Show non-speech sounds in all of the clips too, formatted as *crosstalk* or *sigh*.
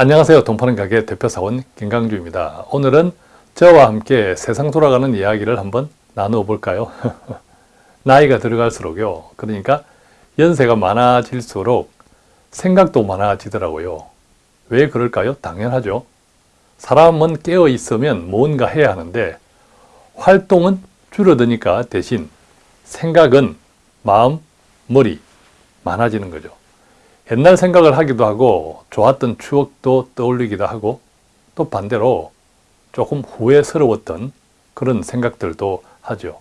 안녕하세요. 돈파는 가게 대표사원 김강주입니다. 오늘은 저와 함께 세상 돌아가는 이야기를 한번 나누어 볼까요? *laughs* 나이가 들어갈수록요. 그러니까 연세가 많아질수록 생각도 많아지더라고요. 왜 그럴까요? 당연하죠. 사람은 깨어 있으면 뭔가 해야 하는데 활동은 줄어드니까 대신 생각은 마음, 머리 많아지는 거죠. 옛날 생각을 하기도 하고 좋았던 추억도 떠올리기도 하고 또 반대로 조금 후회스러웠던 그런 생각들도 하죠.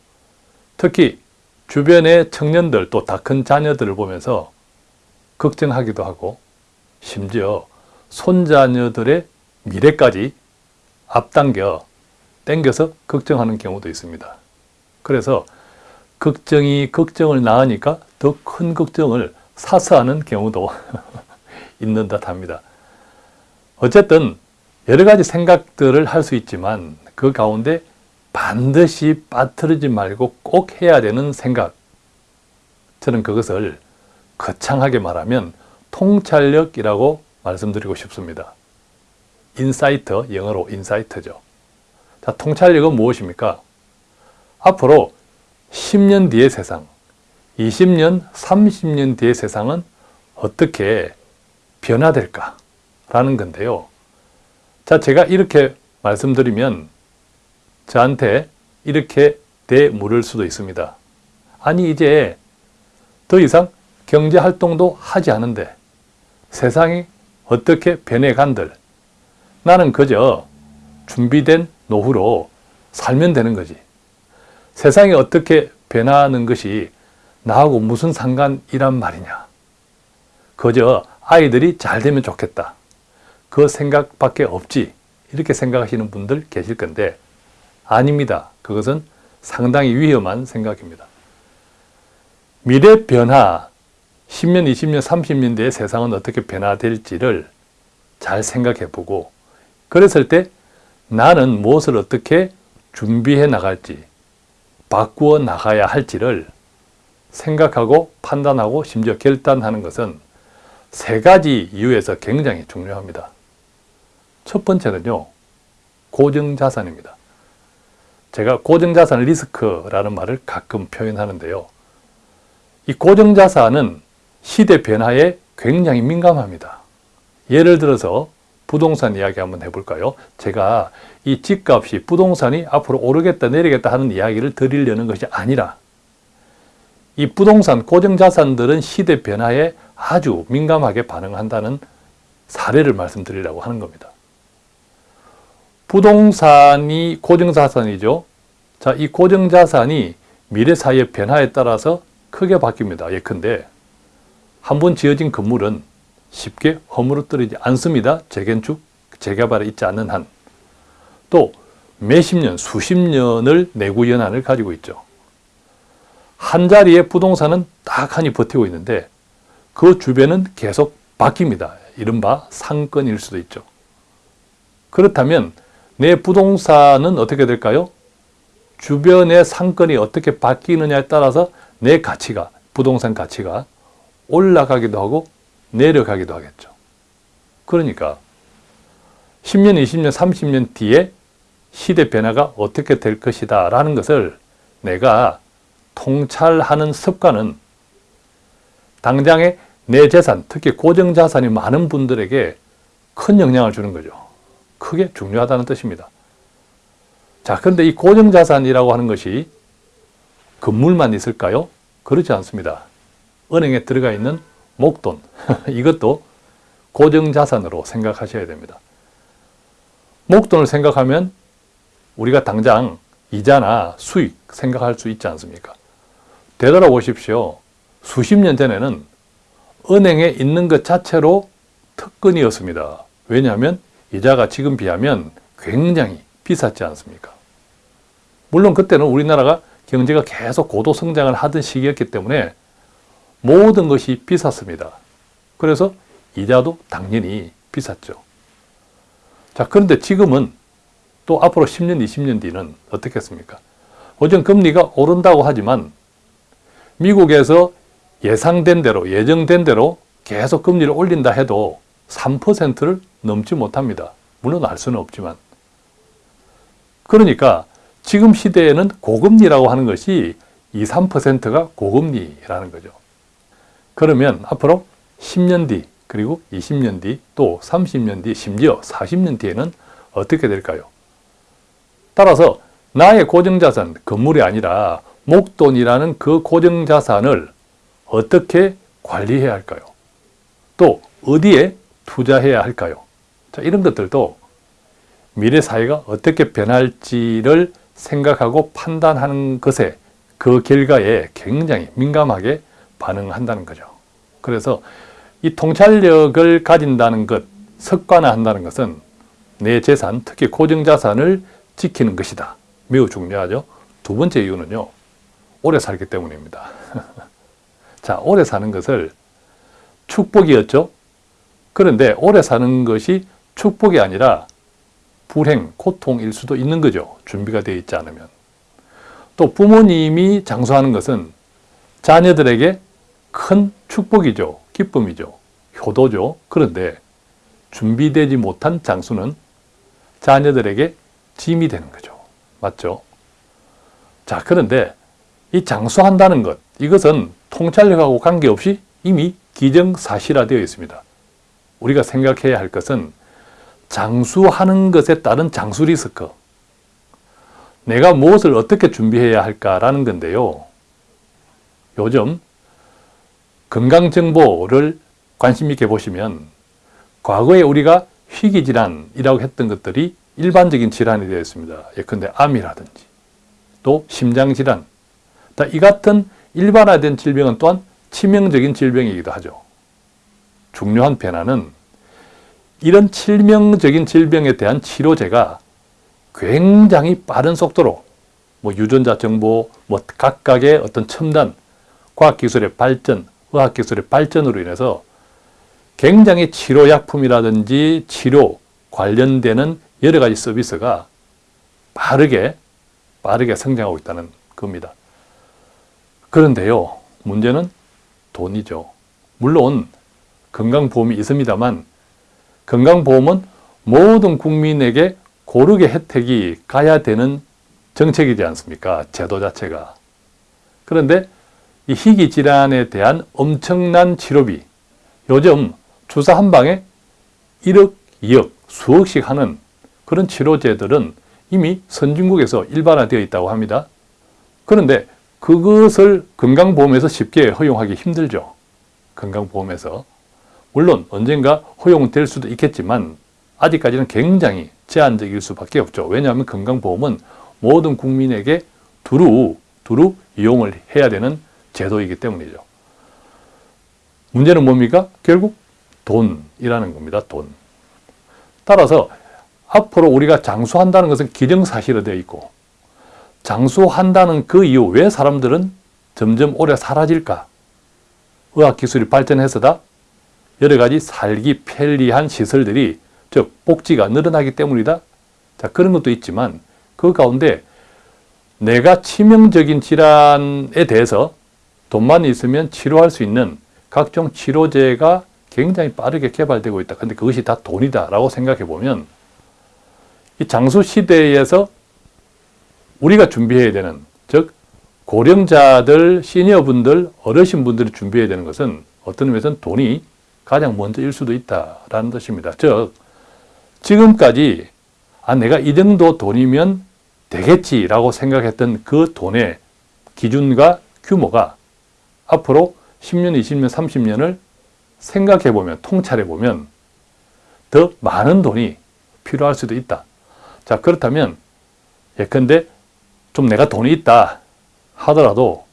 특히 주변의 청년들 또 다 큰 자녀들을 보면서 걱정하기도 하고 심지어 손자녀들의 미래까지 앞당겨 땡겨서 걱정하는 경우도 있습니다. 그래서 걱정이 걱정을 낳으니까 더 큰 걱정을 사서 하는 경우도 *laughs* 있는 듯 합니다. 어쨌든 여러 가지 생각들을 할 수 있지만 그 가운데 반드시 빠뜨리지 말고 꼭 해야 되는 생각 저는 그것을 거창하게 말하면 통찰력이라고 말씀드리고 싶습니다. insight, 영어로 insight죠. 자, 통찰력은 무엇입니까? 앞으로 10년 뒤의 세상, 20년, 30년 뒤의 세상은 어떻게 변화될까 라는 건데요. 자, 제가 이렇게 말씀드리면 저한테 이렇게 대물을 수도 있습니다. 아니, 이제 더 이상 경제활동도 하지 않은데 세상이 어떻게 변해간들 나는 그저 준비된 노후로 살면 되는 거지. 세상이 어떻게 변하는 것이 나하고 무슨 상관이란 말이냐. 그저 아이들이 잘 되면 좋겠다. 그 생각밖에 없지. 이렇게 생각하시는 분들 계실 건데 아닙니다. 그것은 상당히 위험한 생각입니다. 미래 변화, 10년, 20년, 30년 뒤에 세상은 어떻게 변화될지를 잘 생각해 보고 그랬을 때 나는 무엇을 어떻게 준비해 나갈지 바꾸어 나가야 할지를 생각하고 판단하고 심지어 결단하는 것은 세 가지 이유에서 굉장히 중요합니다. 첫 번째는요. 고정자산입니다. 제가 고정자산 리스크라는 말을 가끔 표현하는데요. 이 고정자산은 시대 변화에 굉장히 민감합니다. 예를 들어서 부동산 이야기 한번 해볼까요? 제가 이 집값이 부동산이 앞으로 오르겠다 내리겠다 하는 이야기를 드리려는 것이 아니라 이 부동산 고정자산들은 시대 변화에 아주 민감하게 반응한다는 사례를 말씀드리려고 하는 겁니다. 부동산이 고정자산이죠. 자, 이 고정자산이 미래 사회의 변화에 따라서 크게 바뀝니다. 예컨대 한 번 지어진 건물은 쉽게 허물어뜨리지 않습니다. 재건축, 재개발에 있지 않는 한. 또 몇십 년, 수십 년을 내구 연한을 가지고 있죠. 한 자리의 부동산은 딱하니 버티고 있는데 그 주변은 계속 바뀝니다. 이른바 상권일 수도 있죠. 그렇다면 내 부동산은 어떻게 될까요? 주변의 상권이 어떻게 바뀌느냐에 따라서 내 가치가, 부동산 가치가 올라가기도 하고 내려가기도 하겠죠. 그러니까 10년, 20년, 30년 뒤에 시대 변화가 어떻게 될 것이다 라는 것을 내가 통찰하는 습관은 당장의 내 재산, 특히 고정자산이 많은 분들에게 큰 영향을 주는 거죠. 크게 중요하다는 뜻입니다. 자, 그런데 이 고정자산이라고 하는 것이 건물만 있을까요? 그렇지 않습니다. 은행에 들어가 있는 목돈, *laughs* 이것도 고정자산으로 생각하셔야 됩니다. 목돈을 생각하면 우리가 당장 이자나 수익 생각할 수 있지 않습니까? 되돌아보십시오. 수십 년 전에는 은행에 있는 것 자체로 특권이었습니다. 왜냐하면 이자가 지금 비하면 굉장히 비쌌지 않습니까? 물론 그때는 우리나라가 경제가 계속 고도 성장을 하던 시기였기 때문에 모든 것이 비쌌습니다. 그래서 이자도 당연히 비쌌죠. 자, 그런데 지금은 또 앞으로 10년, 20년 뒤는 어떻겠습니까? 어전 금리가 오른다고 하지만 미국에서 예상된 대로, 예정된 대로 계속 금리를 올린다 해도 3%를 넘지 못합니다. 물론 알 수는 없지만. 그러니까 지금 시대에는 고금리라고 하는 것이 2, 3%가 고금리라는 거죠. 그러면 앞으로 10년 뒤, 그리고 20년 뒤, 또 30년 뒤, 심지어 40년 뒤에는 어떻게 될까요? 따라서 나의 고정자산, 건물이 아니라 목돈이라는 그 고정자산을 어떻게 관리해야 할까요? 또 어디에 투자해야 할까요? 자, 이런 것들도 미래 사회가 어떻게 변할지를 생각하고 판단하는 것에 그 결과에 굉장히 민감하게 반응한다는 거죠. 그래서 이 통찰력을 가진다는 것, 습관화한다는 것은 내 재산, 특히 고정자산을 지키는 것이다. 매우 중요하죠. 두 번째 이유는요. 오래 살기 때문입니다. *laughs* 자, 오래 사는 것을 축복이었죠. 그런데 오래 사는 것이 축복이 아니라 불행, 고통일 수도 있는 거죠. 준비가 되어 있지 않으면. 또 부모님이 장수하는 것은 자녀들에게 큰 축복이죠. 기쁨이죠. 효도죠. 그런데 준비되지 못한 장수는 자녀들에게 짐이 되는 거죠. 맞죠? 자, 그런데 이 장수한다는 것, 이것은 통찰력하고 관계없이 이미 기정사실화되어 있습니다. 우리가 생각해야 할 것은 장수하는 것에 따른 장수 리스크, 내가 무엇을 어떻게 준비해야 할까라는 건데요. 요즘 건강정보를 관심 있게 보시면 과거에 우리가 희귀질환이라고 했던 것들이 일반적인 질환이 되어 있습니다. 예컨대 암이라든지 또 심장질환 이 같은 일반화된 질병은 또한 치명적인 질병이기도 하죠. 중요한 변화는 이런 치명적인 질병에 대한 치료제가 굉장히 빠른 속도로 뭐 유전자 정보, 뭐 각각의 어떤 첨단 과학기술의 발전, 의학기술의 발전으로 인해서 굉장히 치료약품이라든지 치료 관련되는 여러 가지 서비스가 빠르게 빠르게 성장하고 있다는 겁니다. 그런데요, 문제는 돈이죠. 물론 건강보험이 있습니다만 건강보험은 모든 국민에게 고르게 혜택이 가야 되는 정책이지 않습니까? 제도 자체가. 그런데 이 희귀 질환에 대한 엄청난 치료비, 요즘 주사 한 방에 1억, 2억, 수억씩 하는 그런 치료제들은 이미 선진국에서 일반화되어 있다고 합니다. 그런데 그것을 건강보험에서 쉽게 허용하기 힘들죠. 건강보험에서. 물론 언젠가 허용될 수도 있겠지만 아직까지는 굉장히 제한적일 수밖에 없죠. 왜냐하면 건강보험은 모든 국민에게 두루 두루 이용을 해야 되는 제도이기 때문이죠. 문제는 뭡니까? 결국 돈이라는 겁니다. 돈. 따라서 앞으로 우리가 장수한다는 것은 기정사실화 되어 있고 장수한다는 그 이유 왜 사람들은 점점 오래 사라질까? 의학기술이 발전해서다 여러 가지 살기 편리한 시설들이 즉 복지가 늘어나기 때문이다. 자 그런 것도 있지만 그 가운데 내가 치명적인 질환에 대해서 돈만 있으면 치료할 수 있는 각종 치료제가 굉장히 빠르게 개발되고 있다. 근데 그것이 다 돈이다 라고 생각해 보면 이 장수 시대에서 우리가 준비해야 되는 즉 고령자들, 시니어분들, 어르신분들이 준비해야 되는 것은 어떤 의미에서는 돈이 가장 먼저일 수도 있다라는 뜻입니다. 즉 지금까지 아 내가 이 정도 돈이면 되겠지라고 생각했던 그 돈의 기준과 규모가 앞으로 10년, 20년, 30년을 생각해 보면, 통찰해 보면 더 많은 돈이 필요할 수도 있다. 자, 그렇다면 예컨대 좀 내가 돈이 있다 하더라도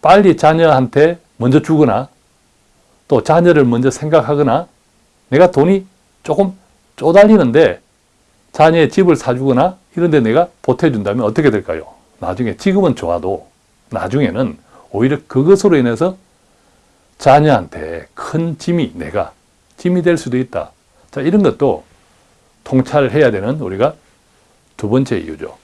빨리 자녀한테 먼저 주거나 또 자녀를 먼저 생각하거나 내가 돈이 조금 쪼달리는데 자녀의 집을 사주거나 이런 데 내가 보태준다면 어떻게 될까요? 나중에 지금은 좋아도 나중에는 오히려 그것으로 인해서 자녀한테 큰 짐이 내가 짐이 될 수도 있다. 자, 이런 것도 통찰해야 되는 우리가 두 번째 이유죠.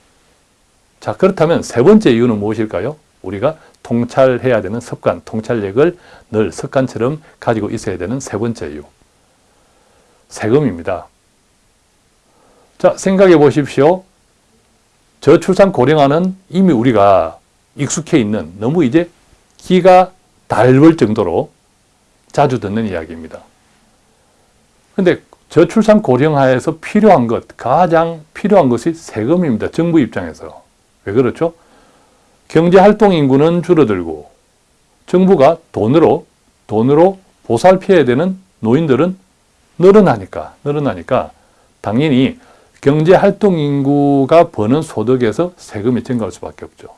자, 그렇다면 세 번째 이유는 무엇일까요? 우리가 통찰해야 되는 습관, 통찰력을 늘 습관처럼 가지고 있어야 되는 세 번째 이유. 세금입니다. 자, 생각해 보십시오. 저출산 고령화는 이미 우리가 익숙해 있는 너무 이제 기가 닳을 정도로 자주 듣는 이야기입니다. 근데 저출산 고령화에서 필요한 것, 가장 필요한 것이 세금입니다. 정부 입장에서. 왜 그렇죠? 경제활동 인구는 줄어들고 정부가 돈으로, 돈으로 보살펴야 되는 노인들은 늘어나니까, 늘어나니까 당연히 경제활동 인구가 버는 소득에서 세금이 증가할 수밖에 없죠.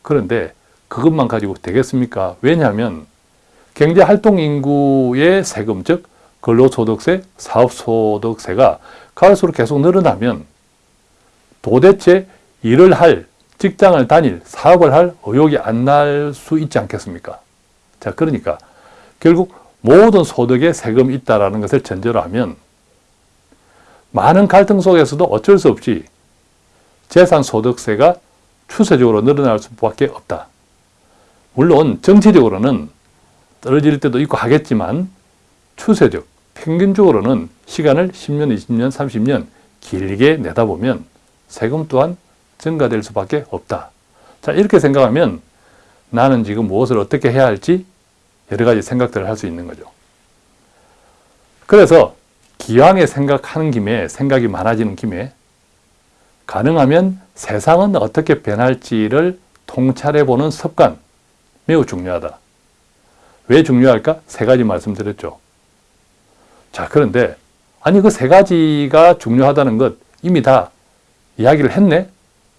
그런데 그것만 가지고 되겠습니까? 왜냐하면 경제활동 인구의 세금, 즉 근로소득세, 사업소득세가 갈수록 계속 늘어나면 도대체 일을 할, 직장을 다닐, 사업을 할 의욕이 안 날 수 있지 않겠습니까? 자, 그러니까 결국 모든 소득에 세금이 있다는 것을 전제로 하면 많은 갈등 속에서도 어쩔 수 없이 재산소득세가 추세적으로 늘어날 수밖에 없다. 물론 정치적으로는 떨어질 때도 있고 하겠지만 추세적, 평균적으로는 시간을 10년, 20년, 30년 길게 내다보면 세금 또한 증가될 수밖에 없다. 자 이렇게 생각하면 나는 지금 무엇을 어떻게 해야 할지 여러 가지 생각들을 할 수 있는 거죠. 그래서 기왕에 생각하는 김에 생각이 많아지는 김에 가능하면 세상은 어떻게 변할지를 통찰해 보는 습관 매우 중요하다. 왜 중요할까? 세 가지 말씀드렸죠. 자, 그런데 아니 그 세 가지가 중요하다는 것 이미 다 이야기를 했네?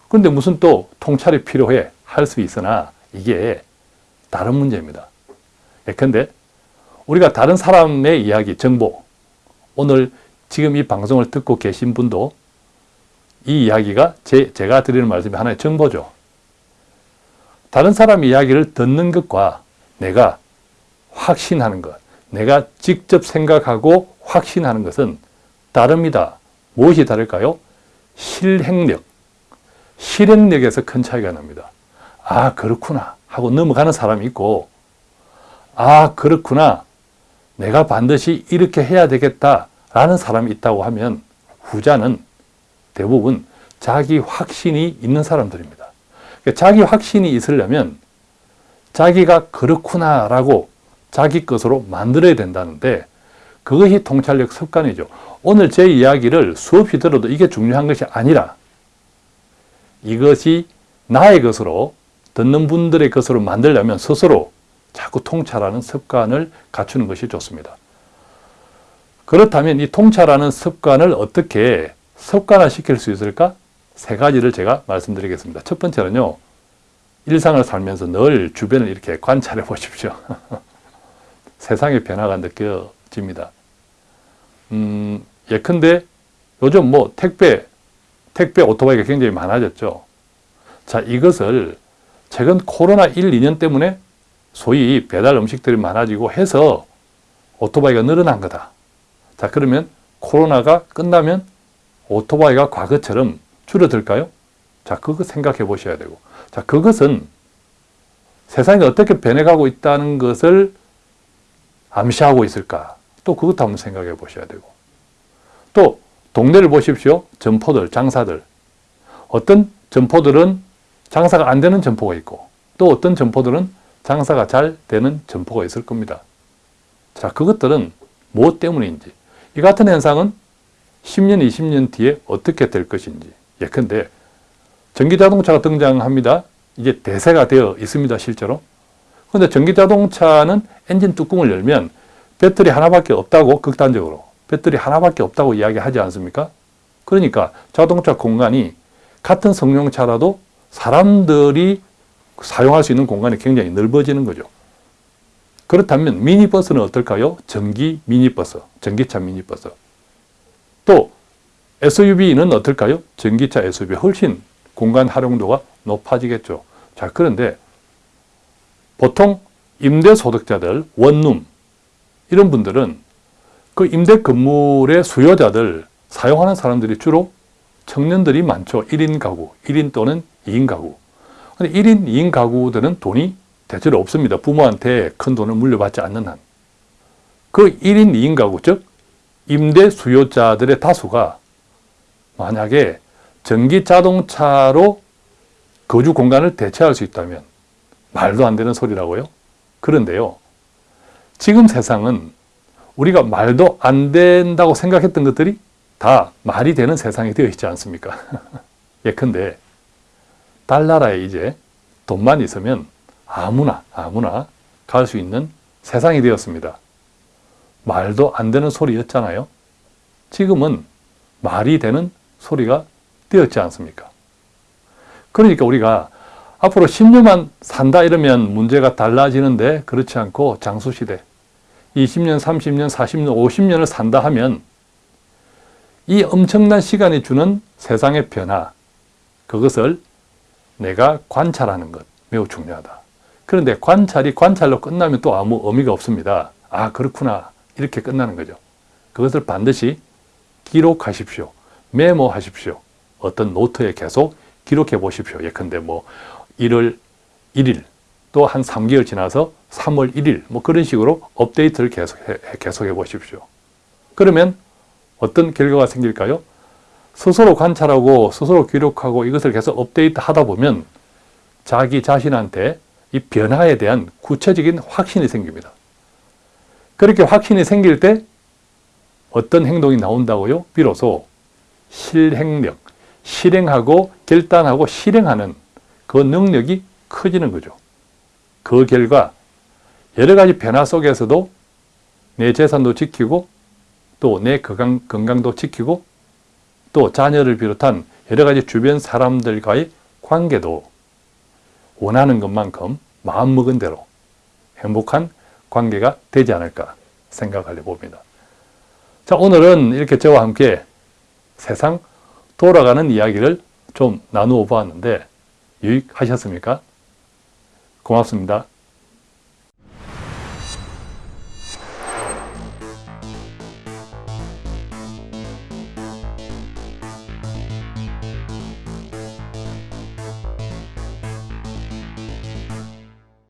근데 무슨 또 통찰이 필요해? 할 수 있으나 이게 다른 문제입니다. 예컨대 우리가 다른 사람의 이야기, 정보, 오늘 지금 이 방송을 듣고 계신 분도 이 이야기가 제, 제가 드리는 말씀이 하나의 정보죠. 다른 사람 이야기를 듣는 것과 내가 확신하는 것, 내가 직접 생각하고 확신하는 것은 다릅니다. 무엇이 다를까요? 실행력, 실행력에서 큰 차이가 납니다. 아 그렇구나 하고 넘어가는 사람이 있고 아 그렇구나 내가 반드시 이렇게 해야 되겠다라는 사람이 있다고 하면 후자는 대부분 자기 확신이 있는 사람들입니다. 그러니까 자기 확신이 있으려면 자기가 그렇구나라고 자기 것으로 만들어야 된다는데 그것이 통찰력 습관이죠. 오늘 제 이야기를 수없이 들어도 이게 중요한 것이 아니라 이것이 나의 것으로 듣는 분들의 것으로 만들려면 스스로 자꾸 통찰하는 습관을 갖추는 것이 좋습니다. 그렇다면 이 통찰하는 습관을 어떻게 습관화시킬 수 있을까? 세 가지를 제가 말씀드리겠습니다. 첫 번째는요. 일상을 살면서 늘 주변을 이렇게 관찰해 보십시오. *laughs* 세상의 변화가 느껴집니다. 음, 예컨대 요즘 뭐 택배, 택배 오토바이가 굉장히 많아졌죠. 자, 이것을 최근 코로나 1, 2년 때문에 소위 배달 음식들이 많아지고 해서 오토바이가 늘어난 거다. 자, 그러면 코로나가 끝나면 오토바이가 과거처럼 줄어들까요? 자, 그거 생각해 보셔야 되고. 자, 그것은 세상이 어떻게 변해가고 있다는 것을 암시하고 있을까? 또 그것도 한번 생각해 보셔야 되고. 또, 동네를 보십시오. 점포들, 장사들. 어떤 점포들은 장사가 안 되는 점포가 있고, 또 어떤 점포들은 장사가 잘 되는 점포가 있을 겁니다. 자, 그것들은 무엇 때문인지. 이 같은 현상은 10년, 20년 뒤에 어떻게 될 것인지. 예컨대 전기자동차가 등장합니다. 이제 대세가 되어 있습니다. 실제로. 그런데 전기자동차는 엔진 뚜껑을 열면 배터리 하나밖에 없다고 극단적으로 배터리 하나밖에 없다고 이야기하지 않습니까? 그러니까 자동차 공간이 같은 승용차라도 사람들이 사용할 수 있는 공간이 굉장히 넓어지는 거죠. 그렇다면 미니버스는 어떨까요? 전기 미니버스, 전기차 미니버스. 또 SUV는 어떨까요? 전기차 SUV 훨씬 공간 활용도가 높아지겠죠. 자, 그런데 보통 임대소득자들, 원룸 이런 분들은 그 임대 건물의 수요자들, 사용하는 사람들이 주로 청년들이 많죠. 1인 가구, 1인 또는 2인 가구. 근데 1인, 2인 가구들은 돈이 대체로 없습니다. 부모한테 큰 돈을 물려받지 않는 한. 그 1인, 2인 가구, 즉 임대 수요자들의 다수가 만약에 전기 자동차로 거주 공간을 대체할 수 있다면 말도 안 되는 소리라고요. 그런데요. 지금 세상은 우리가 말도 안 된다고 생각했던 것들이 다 말이 되는 세상이 되어 있지 않습니까? *laughs* 예컨대 달나라에 이제 돈만 있으면 아무나 아무나 갈 수 있는 세상이 되었습니다. 말도 안 되는 소리였잖아요. 지금은 말이 되는 소리가 되었지 않습니까? 그러니까 우리가 앞으로 10년만 산다 이러면 문제가 달라지는데 그렇지 않고 장수시대 20년, 30년, 40년, 50년을 산다 하면 이 엄청난 시간이 주는 세상의 변화 그것을 내가 관찰하는 것 매우 중요하다. 그런데 관찰이 관찰로 끝나면 또 아무 의미가 없습니다. 아 그렇구나 이렇게 끝나는 거죠. 그것을 반드시 기록하십시오. 메모하십시오. 어떤 노트에 계속 기록해 보십시오. 예컨대 뭐 1월 1일 또 한 3개월 지나서 3월 1일 뭐 그런 식으로 업데이트를 계속해, 계속해 보십시오. 그러면 어떤 결과가 생길까요? 스스로 관찰하고 스스로 기록하고 이것을 계속 업데이트 하다 보면 자기 자신한테 이 변화에 대한 구체적인 확신이 생깁니다. 그렇게 확신이 생길 때 어떤 행동이 나온다고요? 비로소 실행력, 실행하고 결단하고 실행하는 그 능력이 커지는 거죠. 그 결과 여러 가지 변화 속에서도 내 재산도 지키고 또내 건강, 건강 도 지키고 또 자녀를 비롯한 여러 가지 주변 사람들과의 관계도 원하는 것만큼 마음먹은 대로 행복한 관계가 되지 않을까 생각하려 봅니다. 자, 오늘은 이렇게 저와 함께 세상 돌아가는 이야기를 좀 나누어 보았는데 유익하셨습니까? 고맙습니다.